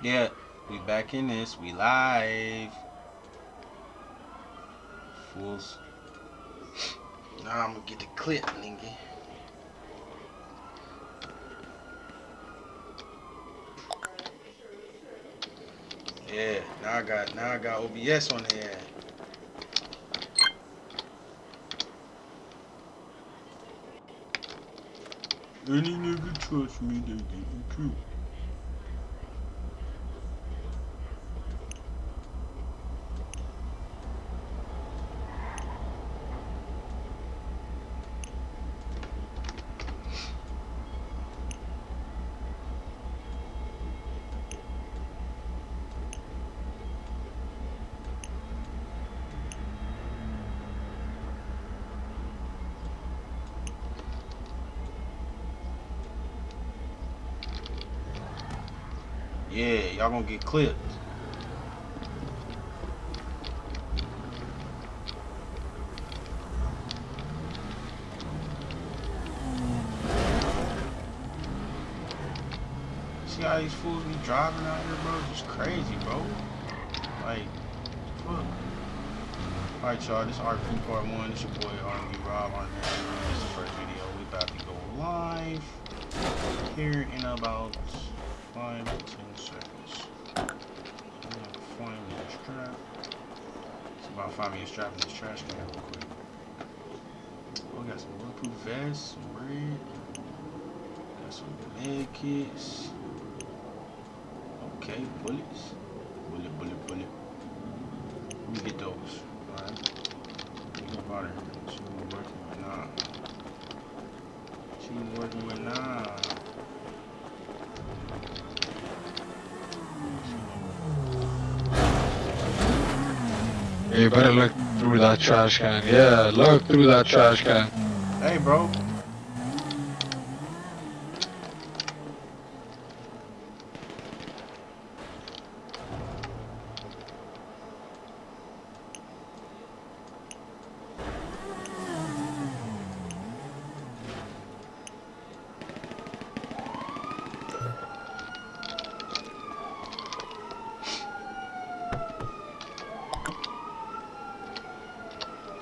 Yeah, we back in this. We live. Fools. Now I'm gonna get the clip, nigga. Yeah, now I got now I got OBS on the end. Any nigga trust me, they getting killed. Yeah, y'all gonna get clipped. See how these fools be driving out here, bro? Just crazy, bro. Like, fuck. Alright, y'all, this is RP Part 1. It's your boy RB Rob here. This is the first video. We about to go live here in about five to It's about five minutes strap in this trash can real quick. Oh, we got some bulletproof vests, some bread. Got some med kits. Okay, bullets. Bullet, bullet, bullet. Let me get those. Alright. Up out. She ain't working with nah. She ain't working with nah. You better look through that trash can. Yeah, look through that trash can. Hey, bro.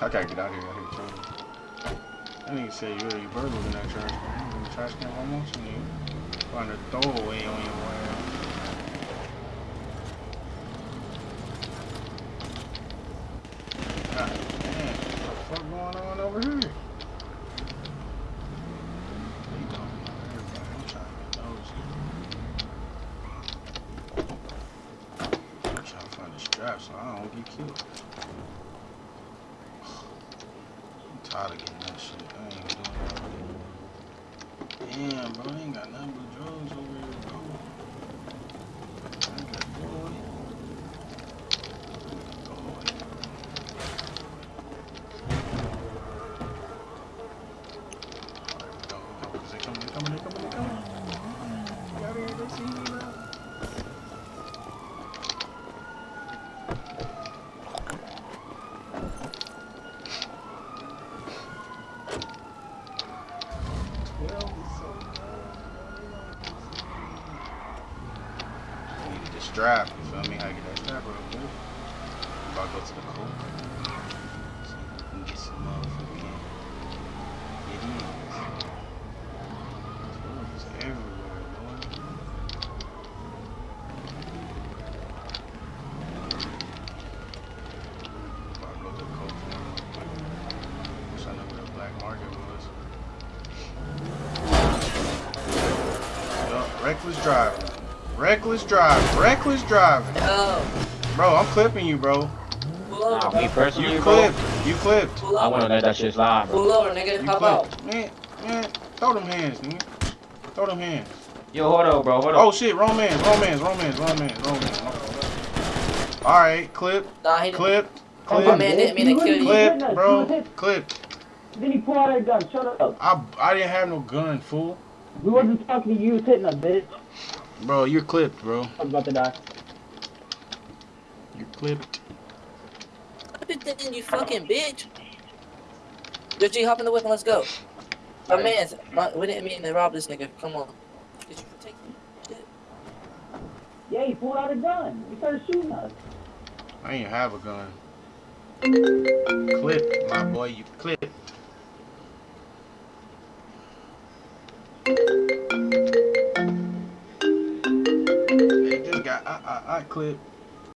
I gotta get out of here. I hear trouble. That nigga said you already burgled in that trash can. In the trash can almost, and you find a throwaway on your way. Damn, what the fuck going on over here? I'm trying to find a strap so I don't get killed. Tired of getting that shit. I ain't doing that. Damn, bro, I ain't got nothing but drugs over here, bro. I got boy. Alright, go, they they coming. Get out of here, they see me now. Twelve is so I needed the strap, you feel me? How get that strap real quick. About to go to the can get some uh, motherfucking. Twelve is everywhere, boy. About to go to the coke real quick. Wish I knew where the black market was. Yup, reckless driving. Reckless driving. Reckless driving. Yo, Bro, I'm clipping you, bro. pull over, Nah, me bro. personally, You bro, clipped. You clipped. Pull I wanna over. let that shit slide, bro. Pull over, nigga. You Hop out. clipped. Man, man, throw them hands, nigga. Throw them hands. Yo, hold up, bro, hold up. Oh up. shit, romance, romance, romance, romance, romance. Alright, clip, Nah, he clipped, Oh, my clip, man didn't mean to kill you. clip, bro, clip. Then he pulled out a gun. Shut up. I, I didn't have no gun, fool. We wasn't talking to you. You was hitting us, bitch. Bro, you're clipped, bro. I'm about to die. You're clipped. Clip it in, you fucking bitch. Yo, G, hop in the whip and let's go. My man's, my, we didn't mean to rob this nigga. Come on. Did you take Yeah, he pulled out a gun. He started shooting us. I ain't have a gun. Clip, my boy, you clip. I I I clip.